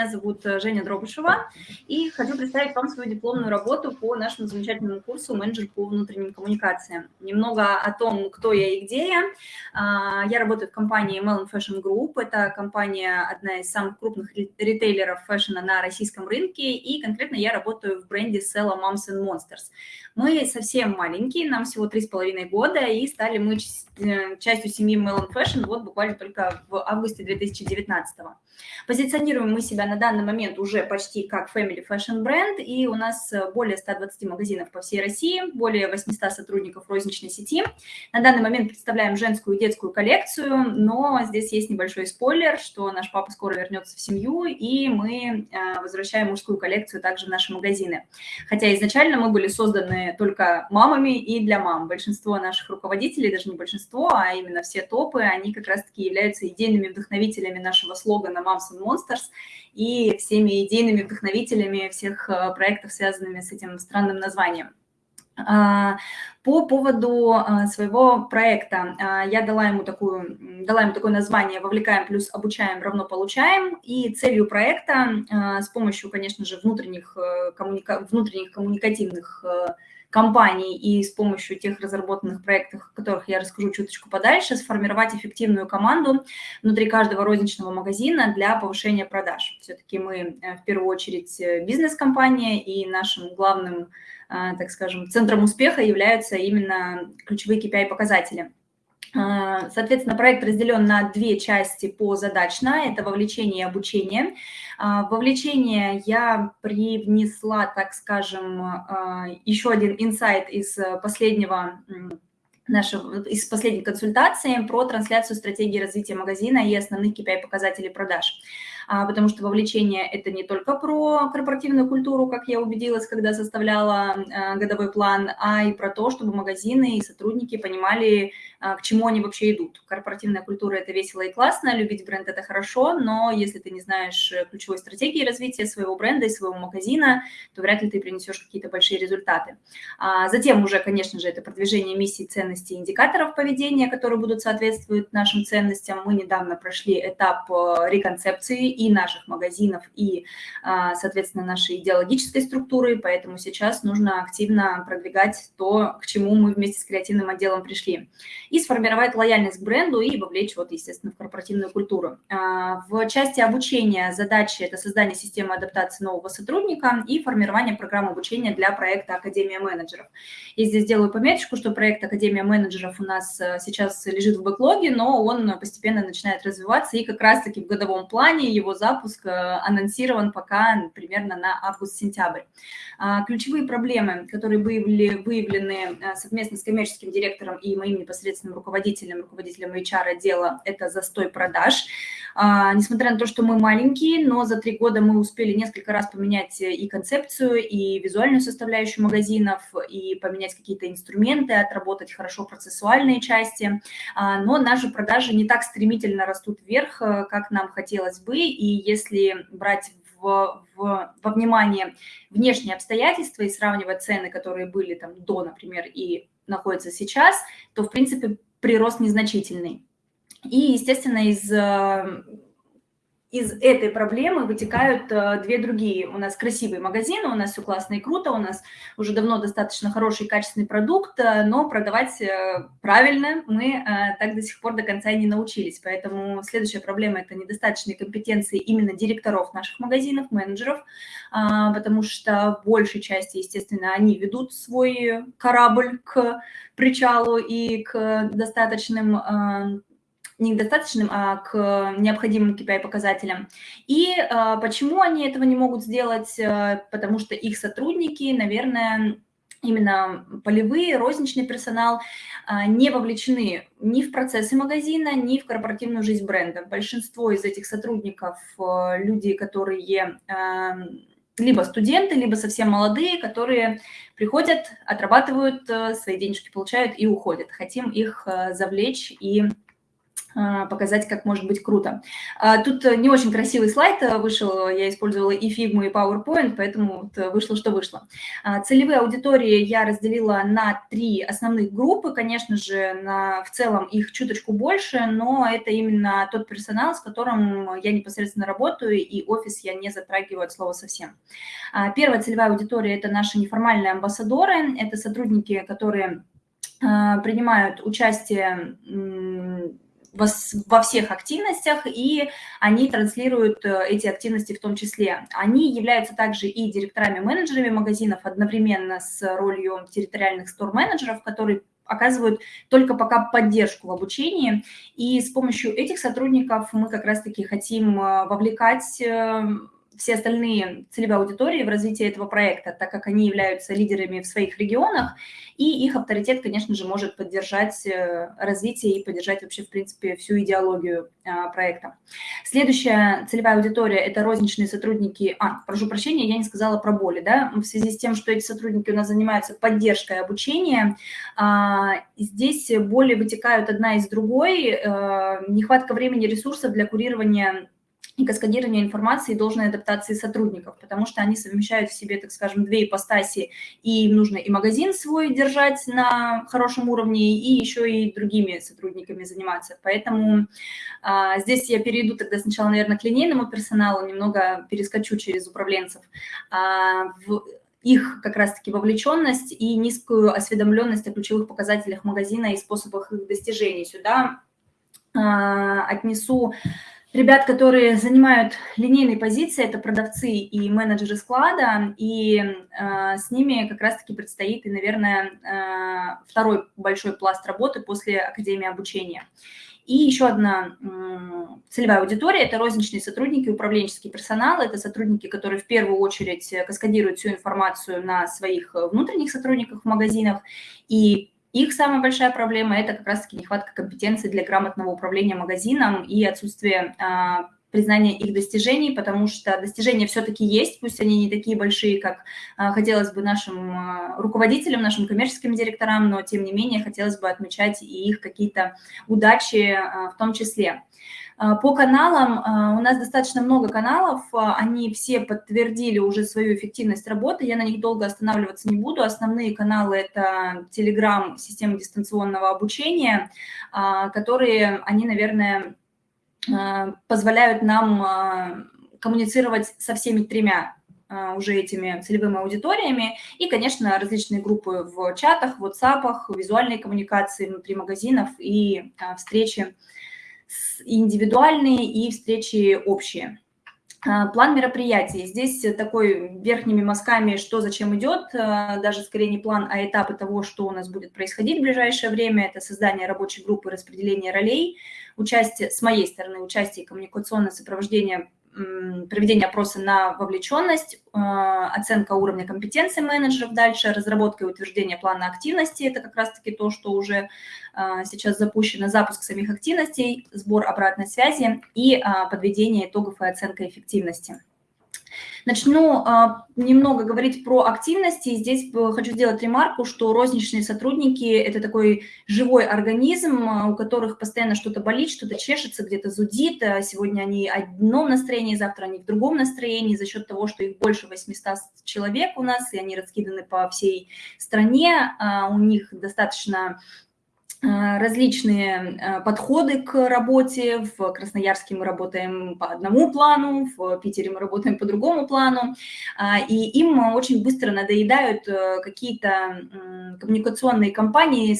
Меня зовут э, Женя Дробышева, и хочу представить вам свою дипломную работу по нашему замечательному курсу «Менеджер по внутренним коммуникациям». Немного о том, кто я и где я. А, я работаю в компании Melon Fashion Group. Это компания, одна из самых крупных ритейлеров фэшена на российском рынке, и конкретно я работаю в бренде Sella Moms and Monsters. Мы совсем маленькие, нам всего три с половиной года, и стали мы э, частью семьи Melon Fashion вот буквально только в августе 2019 -го. Позиционируем мы себя на данный момент уже почти как Family Fashion бренд, и у нас э, более 120 магазинов по всей России, более 800 сотрудников розничной сети. На данный момент представляем женскую и детскую коллекцию, но здесь есть небольшой спойлер, что наш папа скоро вернется в семью, и мы э, возвращаем мужскую коллекцию также в наши магазины. Хотя изначально мы были созданы только мамами и для мам. Большинство наших руководителей, даже не большинство, а именно все топы, они как раз-таки являются идейными вдохновителями нашего слогана Moms and Monsters и всеми идейными вдохновителями всех э, проектов, связанными с этим странным названием. А, по поводу а, своего проекта а, я дала ему, такую, дала ему такое название «Вовлекаем плюс обучаем равно получаем». И целью проекта с помощью, конечно же, внутренних, э, коммуника... внутренних коммуникативных э, компаний и с помощью тех разработанных проектов, о которых я расскажу чуточку подальше, сформировать эффективную команду внутри каждого розничного магазина для повышения продаж. Все-таки мы э, в первую очередь э, бизнес-компания, и нашим главным, э, так скажем, центром успеха являются именно ключевые KPI-показатели. А, соответственно, проект разделен на две части по задачно. Это вовлечение и обучение. А, вовлечение я привнесла, так скажем, а, еще один инсайт из последнего нашего, из последней консультации про трансляцию стратегии развития магазина и основных KPI-показателей продаж. Потому что вовлечение – это не только про корпоративную культуру, как я убедилась, когда составляла годовой план, а и про то, чтобы магазины и сотрудники понимали, к чему они вообще идут. Корпоративная культура – это весело и классно, любить бренд – это хорошо, но если ты не знаешь ключевой стратегии развития своего бренда и своего магазина, то вряд ли ты принесешь какие-то большие результаты. Затем уже, конечно же, это продвижение миссий, ценностей, индикаторов поведения, которые будут соответствовать нашим ценностям. Мы недавно прошли этап реконцепции и наших магазинов, и, а, соответственно, нашей идеологической структуры, поэтому сейчас нужно активно продвигать то, к чему мы вместе с креативным отделом пришли. И сформировать лояльность к бренду и вовлечь, вот, естественно, в корпоративную культуру. А, в части обучения задачи – это создание системы адаптации нового сотрудника и формирование программы обучения для проекта «Академия менеджеров». Я здесь сделаю пометочку, что проект «Академия менеджеров» у нас э, сейчас лежит в бэклоге, но он постепенно начинает развиваться, и как раз-таки в годовом плане его его запуск э, анонсирован пока примерно на август-сентябрь. А, ключевые проблемы, которые были выявлены э, совместно с коммерческим директором и моим непосредственным руководителем, руководителем HR-отдела, это застой продаж. А, несмотря на то, что мы маленькие, но за три года мы успели несколько раз поменять и концепцию, и визуальную составляющую магазинов, и поменять какие-то инструменты, отработать хорошо процессуальные части. А, но наши продажи не так стремительно растут вверх, э, как нам хотелось бы, и если брать в, в, во внимание внешние обстоятельства и сравнивать цены, которые были там до, например, и находятся сейчас, то, в принципе, прирост незначительный. И, естественно, из э, из этой проблемы вытекают э, две другие. У нас красивые магазины, у нас все классно и круто, у нас уже давно достаточно хороший качественный продукт, э, но продавать э, правильно мы так до сих пор до конца и не научились. Поэтому следующая проблема – это недостаточные компетенции именно директоров наших магазинов, менеджеров, э, потому что в большей части, естественно, они ведут свой корабль к причалу и к достаточным не к достаточным, а к необходимым KPI-показателям. И а, почему они этого не могут сделать? А, потому что их сотрудники, наверное, именно полевые, розничный персонал а, не вовлечены ни в процессы магазина, ни в корпоративную жизнь бренда. Большинство из этих сотрудников а, – люди, которые а, либо студенты, либо совсем молодые, которые приходят, отрабатывают свои денежки, получают и уходят. Хотим их завлечь и показать, как может быть круто. А, тут не очень красивый слайд вышел, я использовала и Figma, и PowerPoint, поэтому вышло, что вышло. А, целевые аудитории я разделила на три основных группы, конечно же, на, в целом их чуточку больше, но это именно тот персонал, с которым я непосредственно работаю, и офис я не затрагиваю от слова совсем. Первая целевая аудитория – это наши неформальные амбассадоры, это сотрудники, которые принимают участие во всех активностях, и они транслируют э, эти активности в том числе. Они являются также и директорами-менеджерами магазинов одновременно с ролью территориальных стор-менеджеров, которые оказывают только пока поддержку в обучении. И с помощью этих сотрудников мы как раз-таки хотим э, вовлекать э, все остальные целевые аудитории в развитии этого проекта, так как они являются лидерами в своих регионах, и их авторитет, конечно же, может поддержать э, развитие и поддержать вообще, в принципе, всю идеологию а, проекта. Следующая целевая аудитория – это розничные сотрудники, а, прошу прощения, я не сказала про боли, да, в связи с тем, что эти сотрудники у нас занимаются поддержкой обучения, а, здесь боли вытекают одна из другой, э, нехватка времени ресурсов для курирования и каскадирование информации и должной адаптации сотрудников, потому что они совмещают в себе, так скажем, две ипостаси, и им нужно и магазин свой держать на хорошем уровне, и еще и другими сотрудниками заниматься. Поэтому а, здесь я перейду тогда сначала, наверное, к линейному персоналу, немного перескочу через управленцев. А, в, их как раз-таки вовлеченность и низкую осведомленность о ключевых показателях магазина и способах их достижения. Сюда а, отнесу ребят, которые занимают линейные позиции, это продавцы и менеджеры склада, и э, с ними как раз-таки предстоит, и, наверное, э, второй большой пласт работы после Академии обучения. И еще одна целевая аудитория – это розничные сотрудники, управленческий персонал. Это сотрудники, которые в первую очередь каскадируют всю информацию на своих внутренних сотрудниках в магазинах и их самая большая проблема – это как раз-таки нехватка компетенций для грамотного управления магазином и отсутствие а, признания их достижений, потому что достижения все-таки есть, пусть они не такие большие, как а, хотелось бы нашим а, руководителям, нашим коммерческим директорам, но тем не менее хотелось бы отмечать и их какие-то удачи в том числе. А, по каналам а, у нас достаточно много каналов, а, они все подтвердили уже свою эффективность работы, я на них долго останавливаться не буду. Основные каналы – это Telegram, система дистанционного обучения, которые, они, наверное, позволяют нам коммуницировать со всеми тремя уже этими целевыми аудиториями. И, конечно, различные группы в чатах, в WhatsApp, визуальные коммуникации внутри магазинов и встречи индивидуальные и встречи общие. А, план мероприятий. Здесь такой верхними мазками, что зачем идет, а, даже скорее не план, а этапы того, что у нас будет происходить в ближайшее время. Это создание рабочей группы, распределение ролей, участие, с моей стороны, участие коммуникационное сопровождение проведение опроса на вовлеченность, а, оценка уровня компетенции менеджеров дальше, разработка и утверждение плана активности, это как раз-таки то, что уже а, сейчас запущено, запуск самих активностей, сбор обратной связи и а, подведение итогов и оценка эффективности. Начну а, немного говорить про активности. Здесь хочу сделать ремарку, что розничные сотрудники – это такой живой организм, а, у которых постоянно что-то болит, что-то чешется, где-то зудит. А сегодня они в одном настроении, завтра они в другом настроении за счет того, что их больше 800 человек у нас, и они раскиданы по всей стране. У них достаточно Э, различные э, подходы к работе. В Красноярске мы работаем по одному плану, в Питере мы работаем по другому плану. А, и им очень быстро надоедают э, какие-то коммуникационные кампании,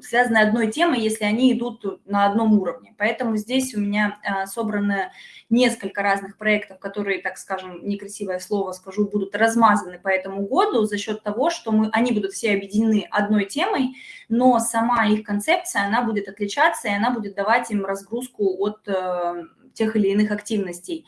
связанные одной темой, если они идут на одном уровне. Поэтому здесь у меня собрано несколько разных проектов, которые, так скажем, некрасивое слово скажу, будут размазаны по этому году за счет того, что мы, они будут все объединены одной темой, но сама их концепция, она будет отличаться, и она будет давать им разгрузку от э, тех или иных активностей.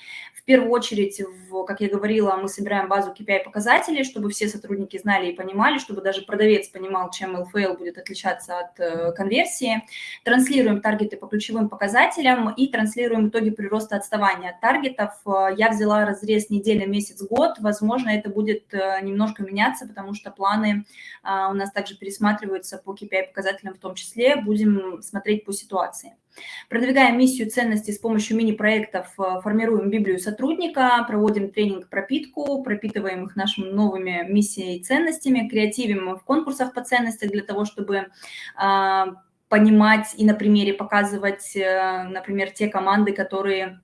Первую очередь, в, как я говорила, мы собираем базу KPI-показателей, чтобы все сотрудники знали и понимали, чтобы даже продавец понимал, чем LFL будет отличаться от э, конверсии. Транслируем таргеты по ключевым показателям и транслируем итоги прироста отставания от таргетов. Я взяла разрез неделя, месяц, год. Возможно, это будет э, немножко меняться, потому что планы э, у нас также пересматриваются по KPI-показателям в том числе. Будем смотреть по ситуации. Продвигаем миссию ценностей с помощью мини-проектов, формируем Библию сотрудника, проводим тренинг пропитку, пропитываем их нашими новыми миссиями и ценностями, креативим в конкурсах по ценностям для того, чтобы понимать и на примере показывать, э, например, те команды, которые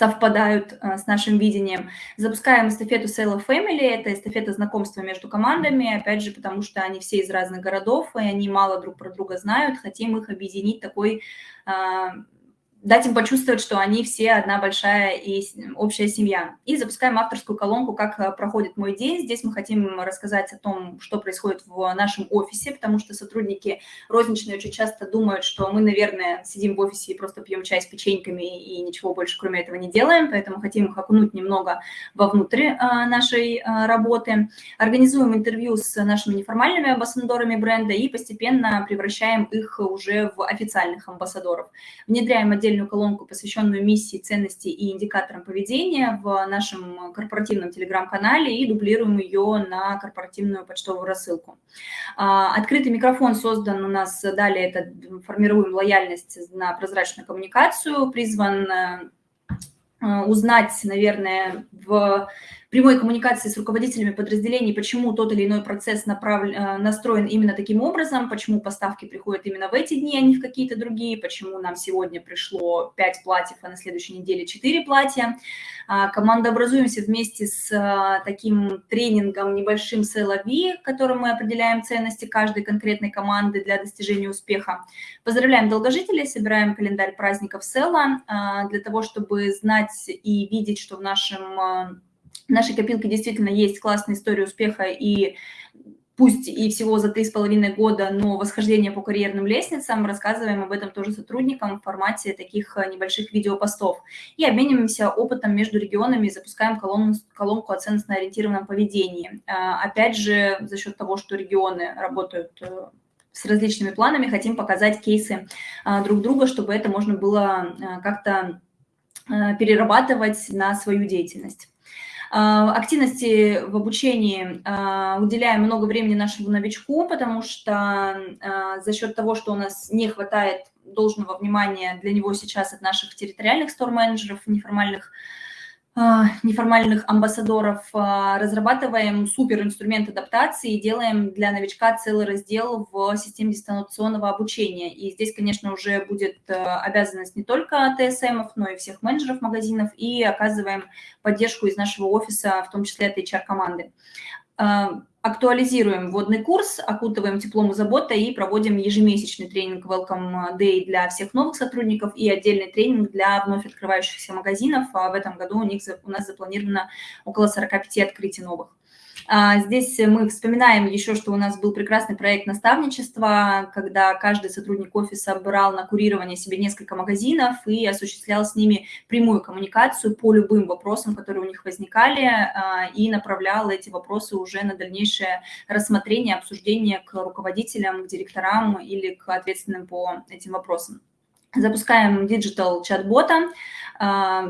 совпадают э, с нашим видением. Запускаем эстафету Sale of Family, это эстафета знакомства между командами, опять же, потому что они все из разных городов, и они мало друг про друга знают, хотим их объединить такой а, дать им почувствовать, что они все одна большая и общая семья. И запускаем авторскую колонку «Как э, проходит мой день». Здесь мы хотим рассказать о том, что происходит в нашем офисе, потому что сотрудники розничные очень часто думают, что мы, наверное, сидим в офисе и просто пьем чай с печеньками и ничего больше кроме этого не делаем, поэтому хотим их окунуть немного вовнутрь э, нашей э, работы. Организуем интервью с нашими неформальными амбассадорами бренда и постепенно превращаем их уже в официальных амбассадоров. Внедряем отдельно отдельную колонку, посвященную миссии, ценности и индикаторам поведения в нашем корпоративном телеграм-канале и дублируем ее на корпоративную почтовую рассылку. А, открытый микрофон создан у нас, далее это формируем лояльность на прозрачную коммуникацию, призван э, узнать, наверное, в прямой коммуникации с руководителями подразделений, почему тот или иной процесс направлен, э, настроен именно таким образом, почему поставки приходят именно в эти дни, а не в какие-то другие, почему нам сегодня пришло 5 платьев, а на следующей неделе 4 платья. А, команда образуемся вместе с э, таким тренингом небольшим CLV, которым мы определяем ценности каждой конкретной команды для достижения успеха. Поздравляем долгожителей, собираем календарь праздников Села для того, чтобы знать и видеть, что в нашем э, в нашей копилке действительно есть классная история успеха и пусть и всего за три с половиной года, но восхождение по карьерным лестницам, рассказываем об этом тоже сотрудникам в формате таких э, небольших видеопостов. И обмениваемся опытом между регионами, запускаем колонку, колонку о ценностно-ориентированном поведении. А, опять же, за счет того, что регионы работают э, с различными планами, хотим показать кейсы друг друга, чтобы это можно было э, как-то перерабатывать на свою деятельность. А, активности в обучении а, уделяем много времени нашему новичку, потому что а, за счет того, что у нас не хватает должного внимания для него сейчас от наших территориальных стор-менеджеров, неформальных а, неформальных амбассадоров, а, разрабатываем супер инструмент адаптации и делаем для новичка целый раздел в системе дистанционного обучения. И здесь, конечно, уже будет э, обязанность не только ТСМ, но и всех менеджеров магазинов, и оказываем поддержку из нашего офиса, в том числе от HR-команды. Актуализируем вводный курс, окутываем теплом и заботой и проводим ежемесячный тренинг Welcome Day для всех новых сотрудников и отдельный тренинг для вновь открывающихся магазинов. А в этом году у них у нас запланировано около 45 открытий новых. А, здесь мы вспоминаем еще, что у нас был прекрасный проект наставничества, когда каждый сотрудник офиса брал на курирование себе несколько магазинов и осуществлял с ними прямую коммуникацию по любым вопросам, которые у них возникали, а, и направлял эти вопросы уже на дальнейшее рассмотрение, обсуждение к руководителям, к директорам или к ответственным по этим вопросам. Запускаем digital чат-бота, а,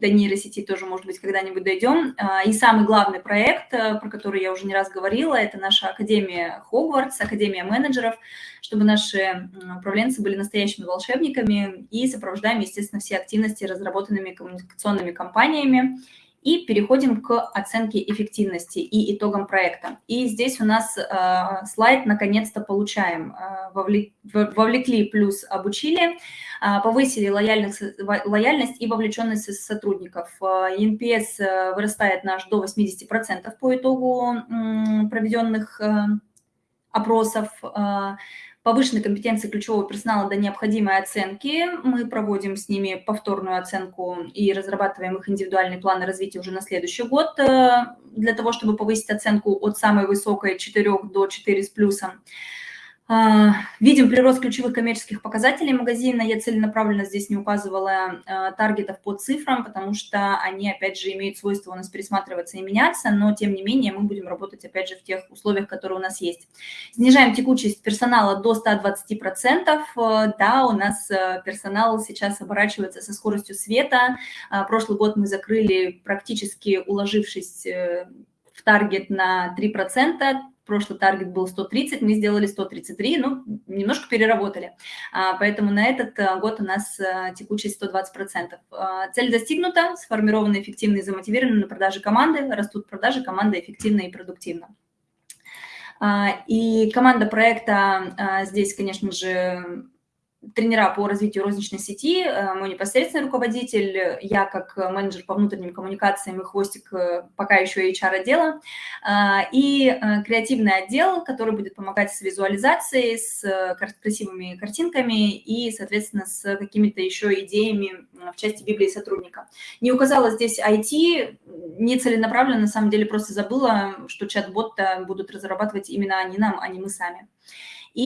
до нейросети тоже, может быть, когда-нибудь дойдем. А, и самый главный проект, э, про который я уже не раз говорила, это наша Академия Хогвартс, Академия менеджеров, чтобы наши управленцы были настоящими волшебниками и сопровождаем, естественно, все активности разработанными коммуникационными кампаниями и переходим к оценке эффективности и итогам проекта. И здесь у нас э, слайд наконец-то получаем. Э, вовлек, вовлекли плюс обучили, э, повысили лояльность, лояльность и вовлеченность сотрудников. Э, NPS э, вырастает наш до 80% по итогу э, проведенных э, опросов. Э, повышенной компетенции ключевого персонала до необходимой оценки. Мы проводим с ними повторную оценку и разрабатываем их индивидуальные планы развития уже на следующий год э, для того, чтобы повысить оценку от самой высокой 4 до 4 с плюсом. А, видим прирост ключевых коммерческих показателей магазина. Я целенаправленно здесь не указывала а, таргетов по цифрам, потому что они, опять же, имеют свойство у нас пересматриваться и меняться, но, тем не менее, мы будем работать, опять же, в тех условиях, которые у нас есть. Снижаем текучесть персонала до 120%. Да, у нас э, персонал сейчас оборачивается со скоростью света. А, прошлый год мы закрыли, практически уложившись э, в таргет на 3%, прошлый таргет был 130, мы сделали 133, ну, немножко переработали. А, поэтому на этот э, год у нас э, текучесть 120%. А, цель достигнута, сформированы эффективные, замотивированы на продаже команды, растут продажи, команда эффективна и продуктивна. А, и команда проекта здесь, конечно же, тренера по развитию розничной сети, э, мой непосредственный руководитель, я как менеджер по внутренним коммуникациям и хвостик э, пока еще HR-отдела, а, и э, креативный отдел, который будет помогать с визуализацией, с красивыми картинками и, соответственно, с какими-то еще идеями в части Библии сотрудника. Не указала здесь IT, не целенаправленно, на самом деле просто забыла, что чат-бот будут разрабатывать именно они нам, а не мы сами.